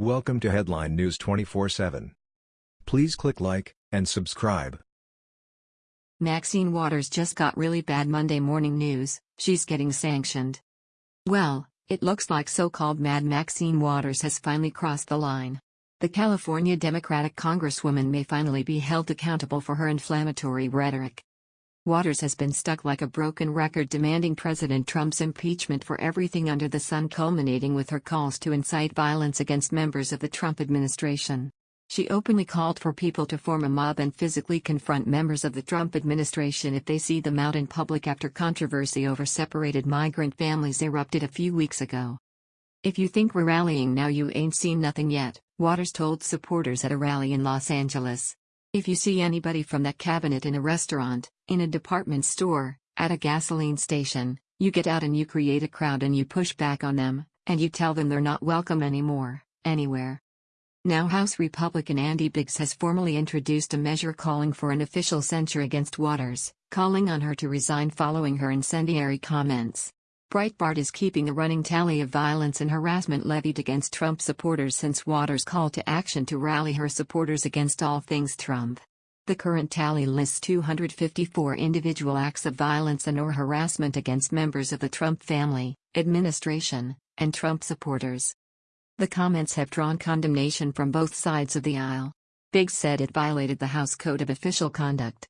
Welcome to Headline News 24/7. Please click like and subscribe. Maxine Waters just got really bad Monday morning news, she's getting sanctioned. Well, it looks like so-called Mad Maxine Waters has finally crossed the line. The California Democratic Congresswoman may finally be held accountable for her inflammatory rhetoric. Waters has been stuck like a broken record demanding President Trump's impeachment for everything under the sun, culminating with her calls to incite violence against members of the Trump administration. She openly called for people to form a mob and physically confront members of the Trump administration if they see them out in public after controversy over separated migrant families erupted a few weeks ago. If you think we're rallying now, you ain't seen nothing yet, Waters told supporters at a rally in Los Angeles. If you see anybody from that cabinet in a restaurant, in a department store, at a gasoline station, you get out and you create a crowd and you push back on them, and you tell them they're not welcome anymore, anywhere. Now House Republican Andy Biggs has formally introduced a measure calling for an official censure against Waters, calling on her to resign following her incendiary comments. Breitbart is keeping a running tally of violence and harassment levied against Trump supporters since Waters' call to action to rally her supporters against all things Trump. The current tally lists 254 individual acts of violence and or harassment against members of the Trump family, administration, and Trump supporters. The comments have drawn condemnation from both sides of the aisle. Biggs said it violated the House Code of Official Conduct.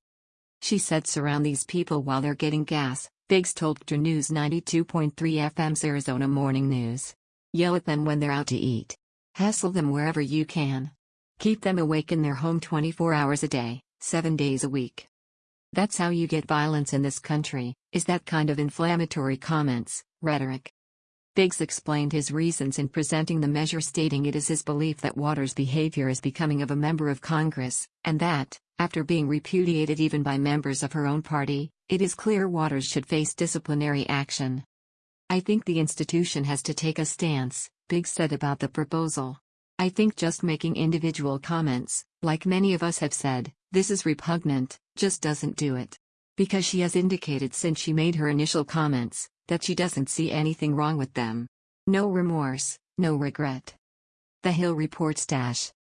She said surround these people while they're getting gas, Biggs told KTAR News 92.3 FM's Arizona Morning News. Yell at them when they're out to eat. Hassle them wherever you can. Keep them awake in their home 24 hours a day, 7 days a week. That's how you get violence in this country, is that kind of inflammatory comments, rhetoric. Biggs explained his reasons in presenting the measure stating it is his belief that Waters' behavior is becoming of a member of Congress, and that, after being repudiated even by members of her own party, it is clear Waters should face disciplinary action. I think the institution has to take a stance, Biggs said about the proposal. I think just making individual comments, like many of us have said, this is repugnant, just doesn't do it. Because she has indicated since she made her initial comments, that she doesn't see anything wrong with them. No remorse, no regret. The Hill reports dash.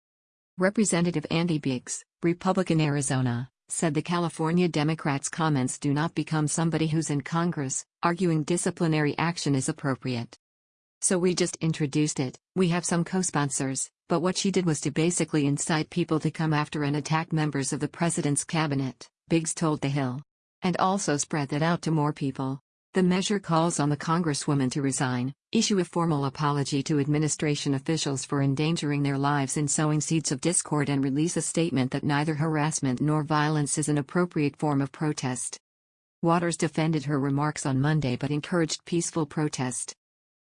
Representative Andy Biggs, Republican Arizona, said the California Democrats' comments do not become somebody who's in Congress, arguing disciplinary action is appropriate. So we just introduced it, we have some co sponsors, but what she did was to basically incite people to come after and attack members of the president's cabinet, Biggs told The Hill. And also spread that out to more people. The measure calls on the Congresswoman to resign, issue a formal apology to administration officials for endangering their lives in sowing seeds of discord, and release a statement that neither harassment nor violence is an appropriate form of protest. Waters defended her remarks on Monday but encouraged peaceful protest.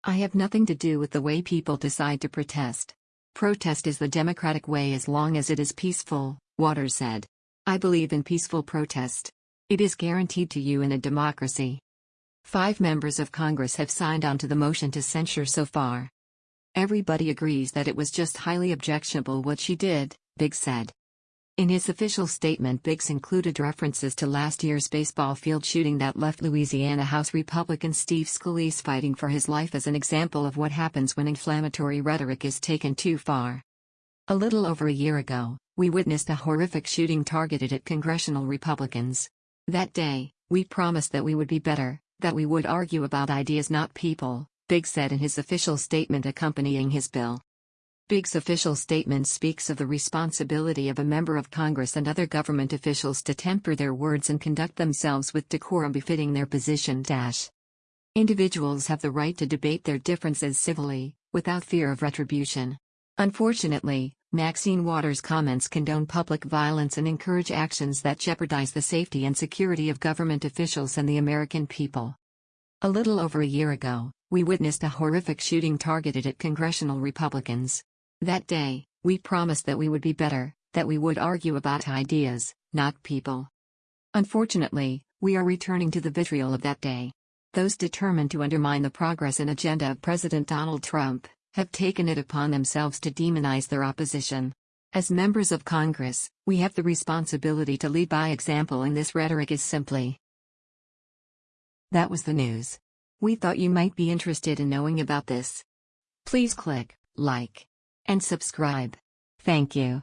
I have nothing to do with the way people decide to protest. Protest is the democratic way as long as it is peaceful, Waters said. I believe in peaceful protest. It is guaranteed to you in a democracy. Five members of Congress have signed on to the motion to censure so far. Everybody agrees that it was just highly objectionable what she did, Biggs said. In his official statement, Biggs included references to last year's baseball field shooting that left Louisiana House Republican Steve Scalise fighting for his life as an example of what happens when inflammatory rhetoric is taken too far. A little over a year ago, we witnessed a horrific shooting targeted at congressional Republicans. That day, we promised that we would be better, that we would argue about ideas not people, Biggs said in his official statement accompanying his bill. Biggs' official statement speaks of the responsibility of a member of Congress and other government officials to temper their words and conduct themselves with decorum befitting their position. Dash. Individuals have the right to debate their differences civilly, without fear of retribution. Unfortunately, Maxine Waters' comments condone public violence and encourage actions that jeopardize the safety and security of government officials and the American people. A little over a year ago, we witnessed a horrific shooting targeted at congressional Republicans. That day, we promised that we would be better, that we would argue about ideas, not people. Unfortunately, we are returning to the vitriol of that day. Those determined to undermine the progress and agenda of President Donald Trump have taken it upon themselves to demonize their opposition. As members of Congress, we have the responsibility to lead by example, and this rhetoric is simply. That was the news. We thought you might be interested in knowing about this. Please click like and subscribe. Thank you.